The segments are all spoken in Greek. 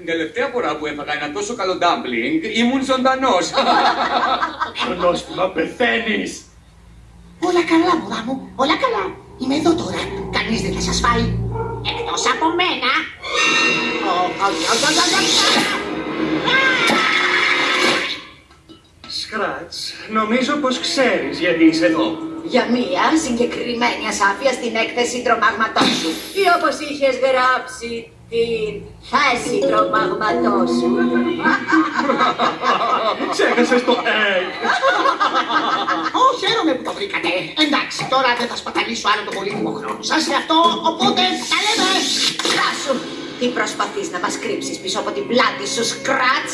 Την τελευταία φορά που έφαγα ένα τόσο καλό ντάμπλινγκ ήμουν ζωντανός. Χρονόστιμα πεθαίνεις. Όλα καλά, μωρά μου, όλα καλά. Είμαι εδώ τώρα. Κανείς δεν θα σας φάει. Εκτός από μένα. Ω, ω, ω, ω, ω, ω. Σκράτς, νομίζω πως ξέρεις γιατί είσαι εδώ. Για μία συγκεκριμένη ασάφεια στην έκθεση τρομαγματός σου. Ή όπως είχες γράψει την θέση τρομαγματός σου. Ξέχασες το egg. Ω, χαίρομαι που το βρήκατε. Εντάξει, τώρα δεν θα σπαταλήσω άλλο το πολύτιμο χρόνο σας σε αυτό, οπότε τα λέμε. Στάσου! Τι προσπαθείς να μας κρύψεις πίσω από την πλάτη σου, Σκράτς;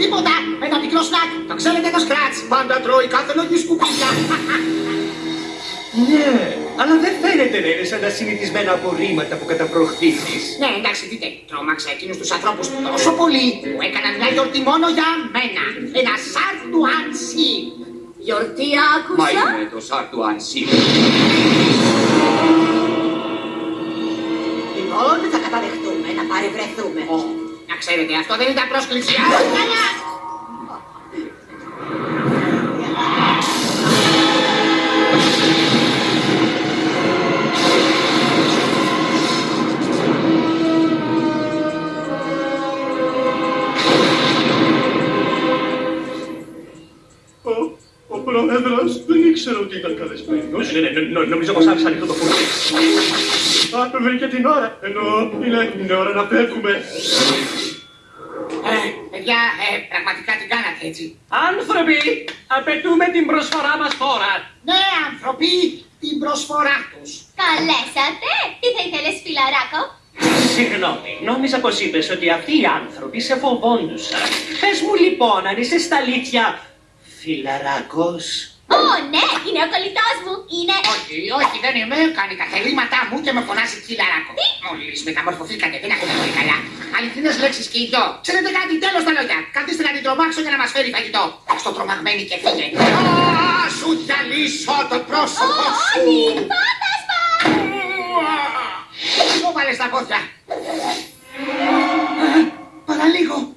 Τίποτα, ένα μικρό σνακ. Το ξέρετε το σκράτς. Πάντα τρώει κάθε λογή σκουπίδια. Ναι, αλλά δεν φαίνεται να είναι σαν τα συνηθισμένα απορρίμματα που καταπροχθήσεις. Ναι, εντάξει, δείτε, τρόμαξα εκείνους τους ανθρώπους τόσο πολύ που έκαναν μια γιορτή μόνο για μένα. Ένα σαρτ του Άνσι. Γιορτή Μα άκουσα. είναι το σάρτου Άνσι. Λοιπόν, θα καταδεχτούμε να παρευρεθούμε. Ω, να ξέρετε, αυτό δεν ήταν πρόσκληση. Α, καλά. Ο, ο πρόεδρος δεν ήξερε ότι ήταν καλεσμένος. Ναι, ναι, ναι, νο- νομίζω πως άφησε ανοιχτό το φούρνο. Α, βρήκε την ώρα. Ενώ είναι, είναι ώρα να φεύγουμε. Ε, παιδιά, ε, πραγματικά την κάνατε έτσι. Άνθρωποι, απαιτούμε την προσφορά μας τώρα. Ναι, άνθρωποι, την προσφορά τους. Καλέσατε! Τι θα ήθελες, φιλαράκο; Συγγνώμη, νόμιζα πως είπες ότι αυτοί οι άνθρωποι σε φοβόντουσαν. Πες μου λοιπόν αν είσαι στα αλήθεια φιλαράκος. Ω, ναι, είναι ο κολλητός μου. Είναι... Όχι, όχι, δεν είμαι. Κάνει τα θελήματά μου και με φωνάζει κυλαράκο. Μόλις μεταμορφωθήκατε, δεν ακούτε πολύ καλά. Αληθινές λέξεις και οι δυο. Ξέρετε κάτι, τέλος τα λόγια. Καθίστε να την τρομάξω για να μας φέρει φαγητό. Στο τρομαγμένη και φύγε. Α, σου διαλύσω το πρόσωπο σου. Όχι, φάντασμα! Σου βάλες στα πόδια. Α, Παραλίγο.